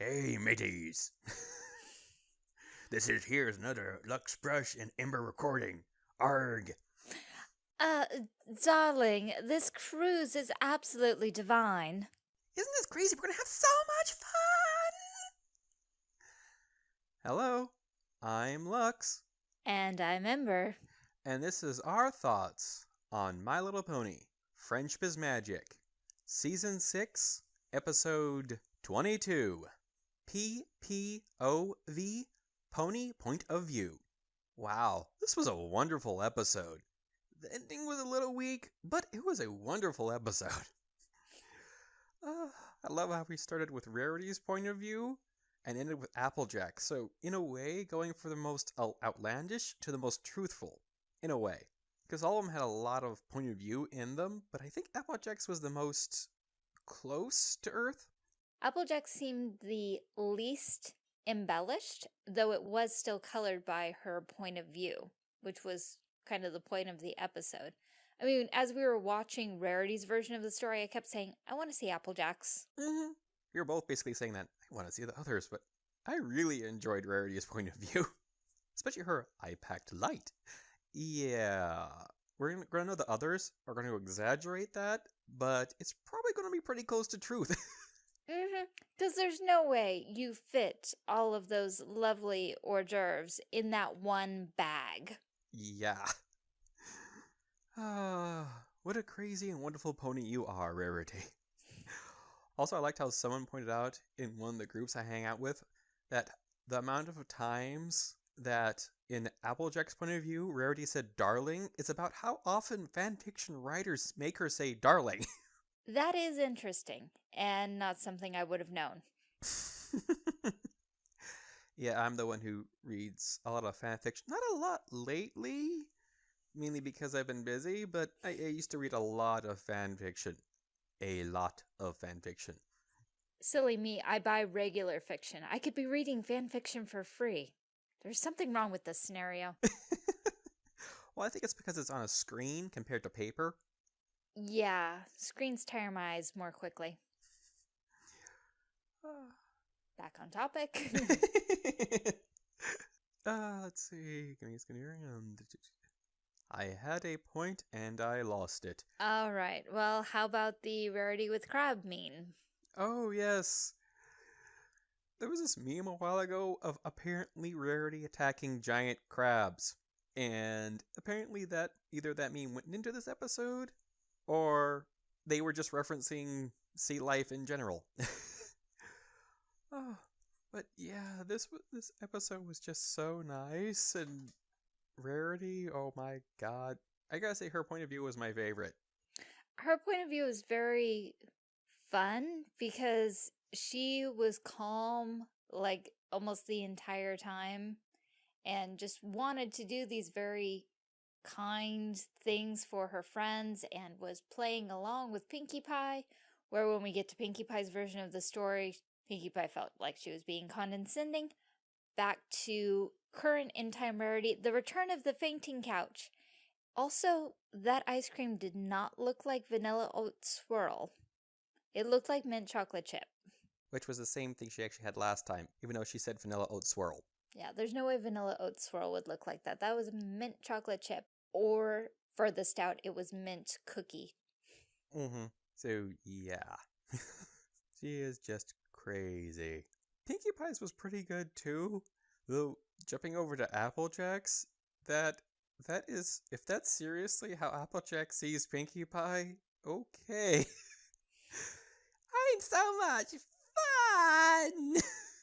Hey, mateys. this is here's another Lux Brush and Ember recording. Arg. Uh, darling, this cruise is absolutely divine. Isn't this crazy? We're gonna have so much fun. Hello, I'm Lux, And I'm Ember. and this is our thoughts on My Little Pony: Friendship is Magic, Season Six, Episode Twenty-two. PPOV Pony Point of View. Wow, this was a wonderful episode. The ending was a little weak, but it was a wonderful episode. Uh, I love how we started with Rarity's point of view and ended with Applejack. So, in a way, going for the most outlandish to the most truthful, in a way. Because all of them had a lot of point of view in them, but I think Applejack's was the most close to Earth. Applejack seemed the least embellished, though it was still colored by her point of view, which was kind of the point of the episode. I mean, as we were watching Rarity's version of the story, I kept saying, I want to see Applejack's. Mm-hmm. You're both basically saying that I want to see the others, but I really enjoyed Rarity's point of view, especially her I packed light. Yeah, we're gonna, gonna know the others are going to exaggerate that, but it's probably going to be pretty close to truth. Mm-hmm. Because there's no way you fit all of those lovely hors d'oeuvres in that one bag. yeah. Ah, what a crazy and wonderful pony you are, Rarity. Also, I liked how someone pointed out in one of the groups I hang out with that the amount of times that in Applejack's point of view, Rarity said darling is about how often fanfiction writers make her say darling. That is interesting, and not something I would have known. yeah, I'm the one who reads a lot of fanfiction. Not a lot lately, mainly because I've been busy, but I, I used to read a lot of fanfiction. A lot of fanfiction. Silly me, I buy regular fiction. I could be reading fan fiction for free. There's something wrong with this scenario. well, I think it's because it's on a screen compared to paper. Yeah, screens tire my eyes more quickly. Back on topic. uh, let's see. Give me a skinny I had a point and I lost it. All right, well, how about the rarity with crab meme? Oh, yes. There was this meme a while ago of apparently Rarity attacking giant crabs. And apparently that either that meme went into this episode or they were just referencing sea life in general. oh, but yeah, this this episode was just so nice and Rarity, oh my god. I gotta say her point of view was my favorite. Her point of view was very fun because she was calm like almost the entire time and just wanted to do these very kind things for her friends and was playing along with Pinkie Pie, where when we get to Pinkie Pie's version of the story, Pinkie Pie felt like she was being condescending. Back to current in time rarity, the return of the fainting couch. Also, that ice cream did not look like vanilla oat swirl. It looked like mint chocolate chip. Which was the same thing she actually had last time, even though she said vanilla oat swirl. Yeah, there's no way vanilla oat swirl would look like that. That was mint chocolate chip. Or for the stout, it was mint cookie. Mm-hmm. So yeah. she is just crazy. Pinkie Pie's was pretty good too. Though jumping over to Applejack's, that that is if that's seriously how Applejack sees Pinkie Pie, okay. I'm so much fun.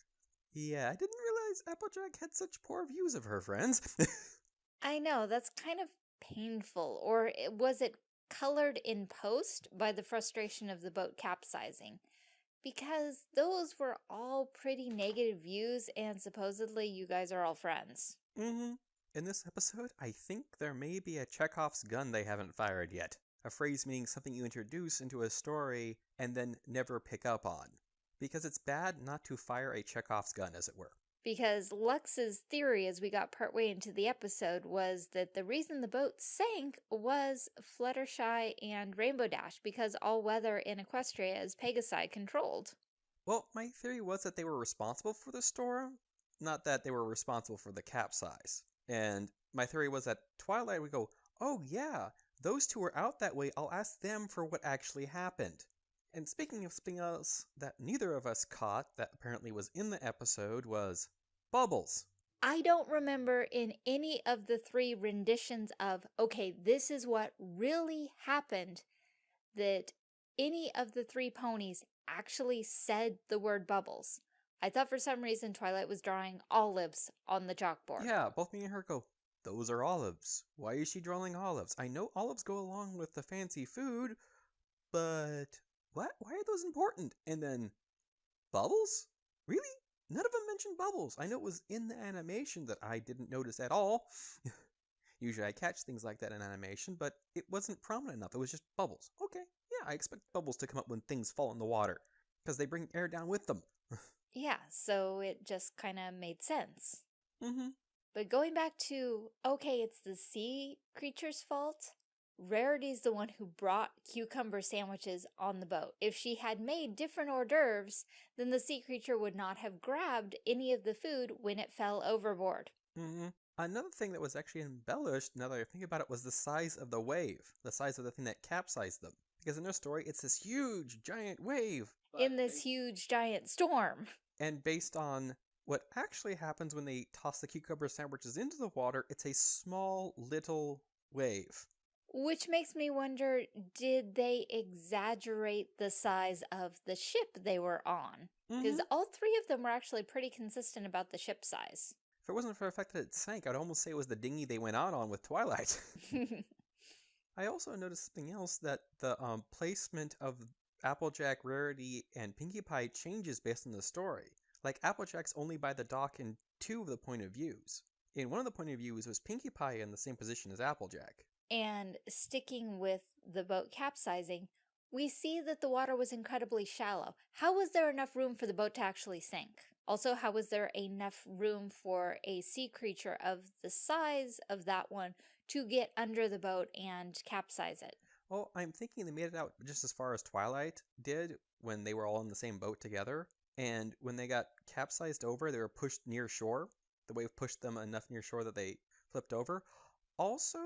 yeah, I didn't realize Applejack had such poor views of her friends. I know, that's kind of painful. Or was it colored in post by the frustration of the boat capsizing? Because those were all pretty negative views, and supposedly you guys are all friends. mm-hmm. In this episode, I think there may be a Chekhov's gun they haven't fired yet. A phrase meaning something you introduce into a story and then never pick up on. Because it's bad not to fire a Chekhov's gun, as it were. Because Lux's theory as we got partway into the episode was that the reason the boat sank was Fluttershy and Rainbow Dash because all weather in Equestria is Pegasi controlled. Well, my theory was that they were responsible for the storm, not that they were responsible for the capsize. And my theory was that Twilight would go, Oh, yeah, those two were out that way. I'll ask them for what actually happened. And speaking of something else that neither of us caught that apparently was in the episode was Bubbles. I don't remember in any of the three renditions of, okay, this is what really happened, that any of the three ponies actually said the word bubbles. I thought for some reason Twilight was drawing olives on the chalkboard. Yeah, both me and her go, Those are olives. Why is she drawing olives? I know olives go along with the fancy food, but what? Why are those important? And then, bubbles? Really? None of them mentioned bubbles. I know it was in the animation that I didn't notice at all. Usually I catch things like that in animation, but it wasn't prominent enough. It was just bubbles. Okay, yeah, I expect bubbles to come up when things fall in the water because they bring air down with them. yeah, so it just kind of made sense. mm-hmm. But going back to, okay, it's the sea creature's fault. Rarity's the one who brought cucumber sandwiches on the boat. If she had made different hors d'oeuvres, then the sea creature would not have grabbed any of the food when it fell overboard. Mm-hmm. Another thing that was actually embellished, now that I think about it, was the size of the wave, the size of the thing that capsized them. Because in their story, it's this huge, giant wave. In this huge, giant storm. And based on what actually happens when they toss the cucumber sandwiches into the water, it's a small, little wave. Which makes me wonder, did they exaggerate the size of the ship they were on? Because Mhm. all three of them were actually pretty consistent about the ship size. If it wasn't for the fact that it sank, I'd almost say it was the dinghy they went out on with Twilight. I also noticed something else that the um, placement of Applejack, Rarity, and Pinkie Pie changes based on the story. Like Applejack's only by the dock in two of the point of views. In one of the point of views was Pinkie Pie in the same position as Applejack. And sticking with the boat capsizing, we see that the water was incredibly shallow. How was there enough room for the boat to actually sink? Also, how was there enough room for a sea creature of the size of that one to get under the boat and capsize it? Well, I'm thinking they made it out just as far as Twilight did when they were all in the same boat together. And when they got capsized over, they were pushed near shore. The wave pushed them enough near shore that they flipped over. Also,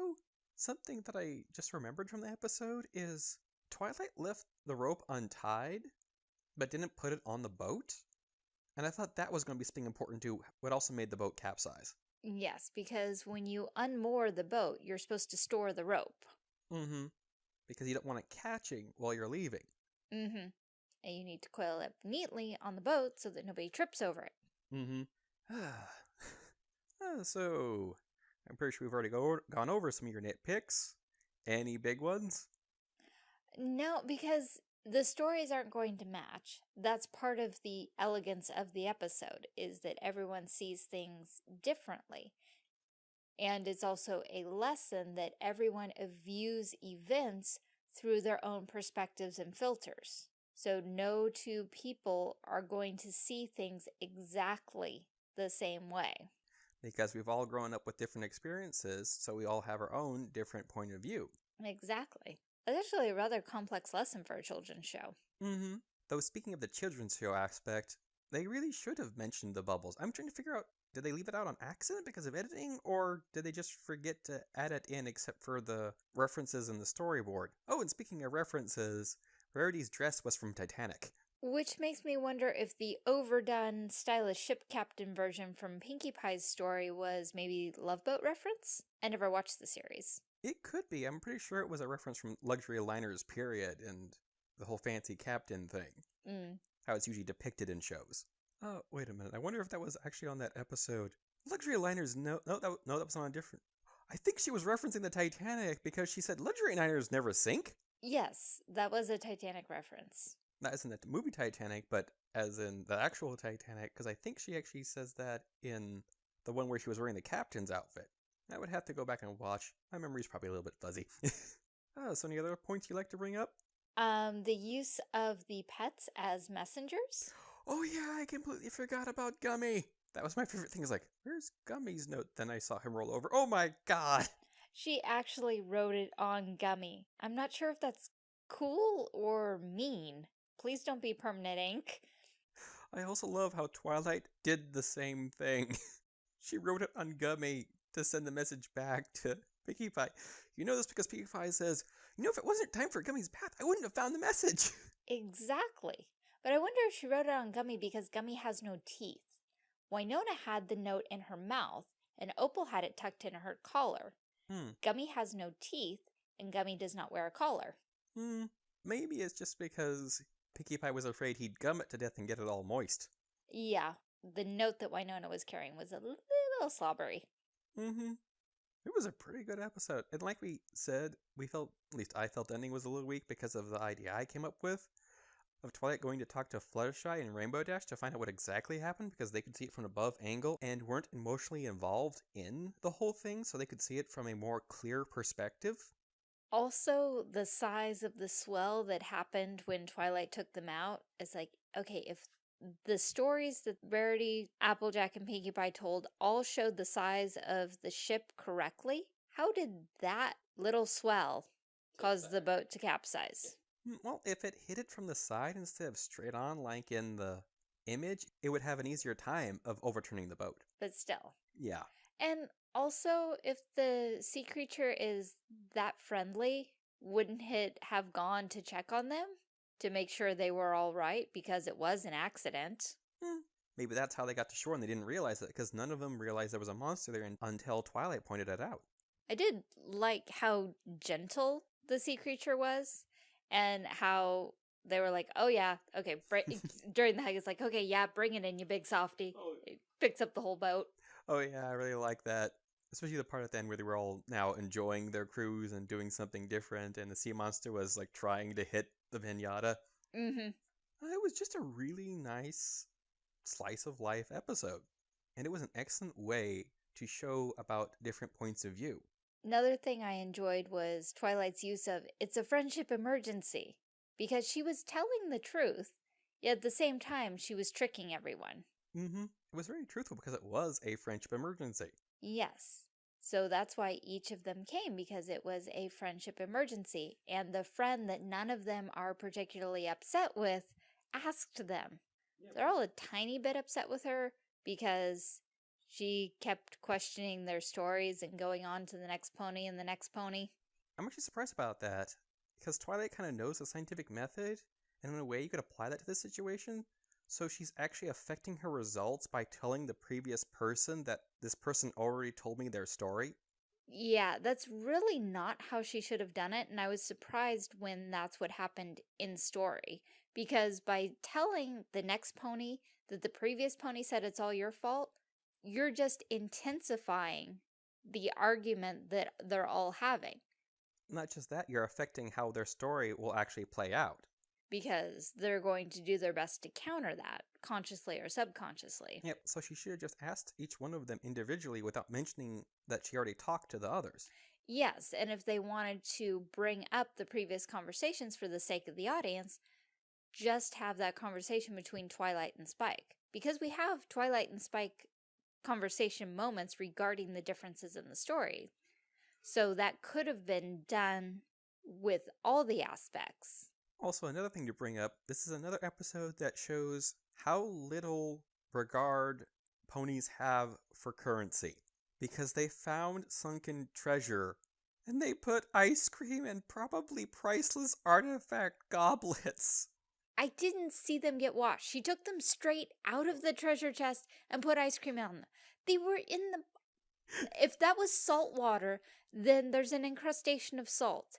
something that I just remembered from the episode is Twilight left the rope untied, but didn't put it on the boat. And I thought that was going to be something important too, what also made the boat capsize. Yes, because when you unmoor the boat, you're supposed to store the rope. Mm hmm. Because you don't want it catching while you're leaving. Mm-hmm. And you need to coil it neatly on the boat so that nobody trips over it. Mm-hmm. uh, so, I'm pretty sure we've already go- gone over some of your nitpicks. Any big ones? No, because the stories aren't going to match. That's part of the elegance of the episode, is that everyone sees things differently. And it's also a lesson that everyone views events through their own perspectives and filters. So no two people are going to see things exactly the same way. Because we've all grown up with different experiences, so we all have our own different point of view. Exactly. That's actually a rather complex lesson for a children's show. Mm-hmm. Though speaking of the children's show aspect, they really should have mentioned the bubbles. I'm trying to figure out did they leave it out on accident because of editing, or did they just forget to add it in except for the references in the storyboard? Oh, and speaking of references, Rarity's dress was from Titanic. Which makes me wonder if the overdone stylish ship captain version from Pinkie Pie's story was maybe Love Boat reference? I never watched the series. It could be. I'm pretty sure it was a reference from Luxury Liners period and the whole fancy captain thing. Mm. How it's usually depicted in shows. Oh, wait a minute. I wonder if that was actually on that episode. Luxury Liners, no, no, that, no, that was on a different. I think she was referencing the Titanic because she said Luxury Liners never sink. Yes, that was a Titanic reference. Not as in the movie Titanic, but as in the actual Titanic, because I think she actually says that in the one where she was wearing the captain's outfit. I would have to go back and watch. My memory's probably a little bit fuzzy. oh, so any other points you'd like to bring up? Um, the use of the pets as messengers? Oh yeah, I completely forgot about Gummy. That was my favorite thing. Is like, where's Gummy's note? Then I saw him roll over. Oh my god. She actually wrote it on Gummy. I'm not sure if that's cool or mean. Please don't be permanent ink. I also love how Twilight did the same thing. she wrote it on Gummy to send the message back to Pinkie Pie. You know this because Pinkie Pie says, you know, if it wasn't time for Gummy's bath, I wouldn't have found the message. Exactly. But I wonder if she wrote it on Gummy because Gummy has no teeth. Winona had the note in her mouth, and Opal had it tucked in her collar. Hmm. Gummy has no teeth, and Gummy does not wear a collar. Hmm. Maybe it's just because Pinkie Pie was afraid he'd gum it to death and get it all moist. Yeah, the note that Winona was carrying was a little slobbery. Mm-hmm. It was a pretty good episode. And like we said, we felt, at least I felt the ending was a little weak because of the idea I came up with of Twilight going to talk to Fluttershy and Rainbow Dash to find out what exactly happened because they could see it from above angle and weren't emotionally involved in the whole thing, so they could see it from a more clear perspective. Also, the size of the swell that happened when Twilight took them out is like, okay, if the stories that Rarity, Applejack, and Pinkie Pie told all showed the size of the ship correctly, how did that little swell cause the boat to capsize? Mm, Well, if it hit it from the side instead of straight on, like in the image, it would have an easier time of overturning the boat. But still. Yeah. And also, if the sea creature is that friendly, wouldn't it have gone to check on them to make sure they were all right because it was an accident? Eh, maybe that's how they got to shore and they didn't realize it because none of them realized there was a monster there until Twilight pointed it out. I did like how gentle the sea creature was and how they were like, oh yeah, okay, br- during the hug, it's like, okay, yeah, bring it in, you big softy. Oh. It picks up the whole boat. Oh yeah, I really like that. Especially the part at the end where they were all now enjoying their cruise and doing something different, and the sea monster was like trying to hit the pinata. Mm-hmm. It was just a really nice slice of life episode, and it was an excellent way to show about different points of view. Another thing I enjoyed was Twilight's use of it's a friendship emergency because she was telling the truth, yet at the same time she was tricking everyone. Mm-hmm. It was very truthful because it was a friendship emergency. Yes. So that's why each of them came because it was a friendship emergency. And the friend that none of them are particularly upset with asked them. They're all a tiny bit upset with her because she kept questioning their stories and going on to the next pony and the next pony. I'm actually surprised about that because Twilight kind of knows the scientific method, and in a way, you could apply that to this situation. So she's actually affecting her results by telling the previous person that this person already told me their story. Yeah, that's really not how she should have done it, and I was surprised when that's what happened in story. Because by telling the next pony that the previous pony said it's all your fault, you're just intensifying the argument that they're all having. Not just that, you're affecting how their story will actually play out. Because they're going to do their best to counter that, consciously or subconsciously. Yep, so she should have just asked each one of them individually without mentioning that she already talked to the others. Yes, and if they wanted to bring up the previous conversations for the sake of the audience, just have that conversation between Twilight and Spike. Because we have Twilight and Spike conversation moments regarding the differences in the story. So that could have been done with all the aspects. Also, another thing to bring up this is another episode that shows how little regard ponies have for currency. Because they found sunken treasure and they put ice cream in probably priceless artifact goblets. I didn't see them get washed. She took them straight out of the treasure chest and put ice cream on them. They were in the. If that was salt water, then there's an incrustation of salt.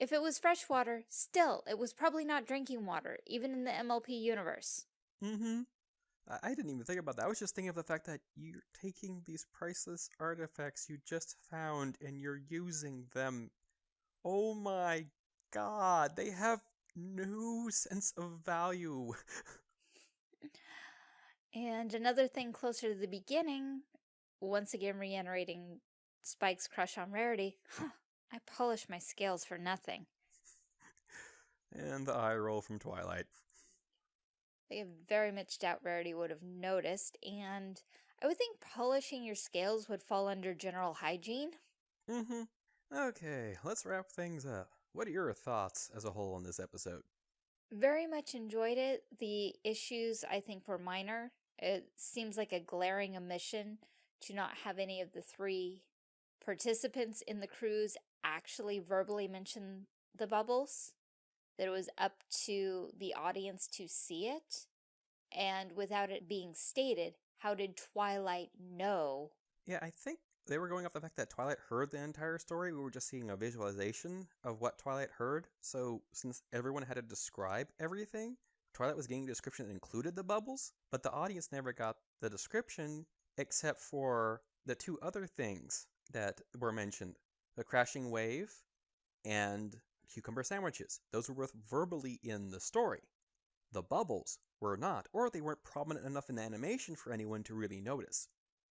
If it was fresh water, still, it was probably not drinking water, even in the MLP universe. Mm hmm. I-, I didn't even think about that. I was just thinking of the fact that you're taking these priceless artifacts you just found and you're using them. Oh my god, they have no sense of value. And another thing closer to the beginning, once again reiterating Spike's crush on Rarity, I polish my scales for nothing. and the eye roll from Twilight. I very much doubt Rarity would have noticed, and I would think polishing your scales would fall under general hygiene. Mm hmm. Okay, let's wrap things up. What are your thoughts as a whole on this episode? Very much enjoyed it. The issues, I think, were minor. It seems like a glaring omission to not have any of the three participants in the cruise actually verbally mention the bubbles. That it was up to the audience to see it. And without it being stated, how did Twilight know? Yeah, I think they were going off the fact that Twilight heard the entire story. We were just seeing a visualization of what Twilight heard. So since everyone had to describe everything, Twilight was getting a description that included the bubbles, but the audience never got the description except for the two other things that were mentioned the crashing wave and cucumber sandwiches. Those were both verbally in the story. The bubbles were not, or they weren't prominent enough in the animation for anyone to really notice.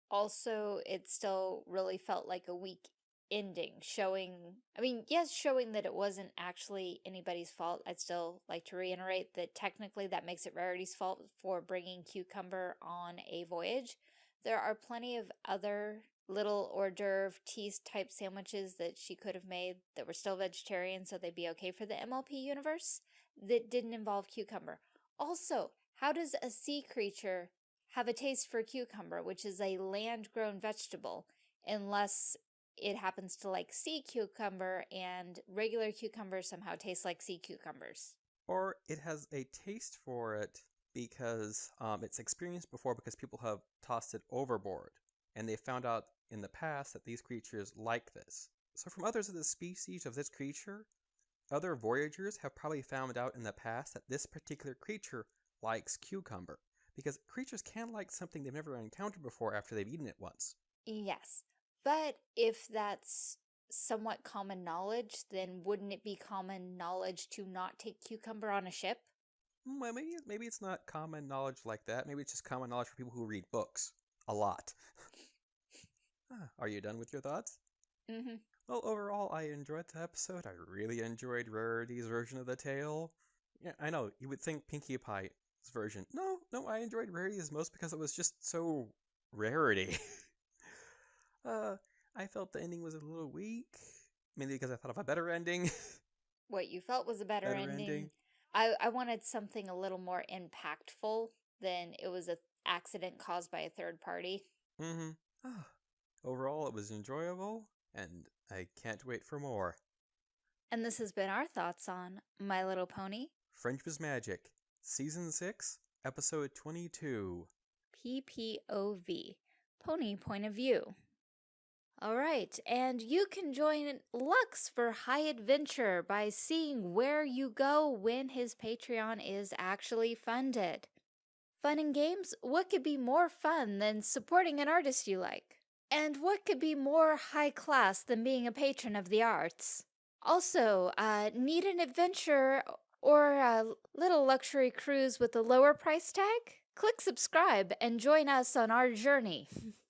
Also, it still really felt like a weak ending, showing, I mean, yes, showing that it wasn't actually anybody's fault. I'd still like to reiterate that technically that makes it Rarity's fault for bringing Cucumber on a voyage. There are plenty of other little hors d'oeuvre teas type sandwiches that she could have made that were still vegetarian so they'd be okay for the MLP universe that didn't involve cucumber. Also, how does a sea creature have a taste for cucumber, which is a land-grown vegetable, unless it happens to like sea cucumber and regular cucumbers somehow taste like sea cucumbers? Or it has a taste for it because um, it's experienced before because people have tossed it overboard. And they found out in the past that these creatures like this. So from others of the species of this creature, other voyagers have probably found out in the past that this particular creature likes cucumber, because creatures can like something they've never encountered before after they've eaten it once. Yes, but if that's somewhat common knowledge, then wouldn't it be common knowledge to not take cucumber on a ship? Hmm, well, maybe, maybe it's not common knowledge like that. Maybe it's just common knowledge for people who read books. A lot. Are you done with your thoughts? Mm-hmm. Well, overall, I enjoyed the episode. I really enjoyed Rarity's version of the tale. Yeah, I know, you would think Pinkie Pie's version. No, no, I enjoyed Rarity's most because it was just so Rarity. uh, I felt the ending was a little weak, mainly because I thought of a better ending. what you felt was a better, better ending. ending. I, I wanted something a little more impactful than it was a accident caused by a third party. Mm-hmm. Ah, overall, it was enjoyable, and I can't wait for more. And this has been our thoughts on My Little Pony, Friendship Magic, Season 6, Episode 22. PPOV, Pony Point of View. All right, and you can join Lux for High Adventure by seeing where you go when his Patreon is actually funded. Fun and games? What could be more fun than supporting an artist you like? And what could be more high class than being a patron of the arts? Also, uh, need an adventure or a little luxury cruise with a lower price tag? Click subscribe and join us on our journey.